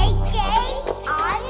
AJ you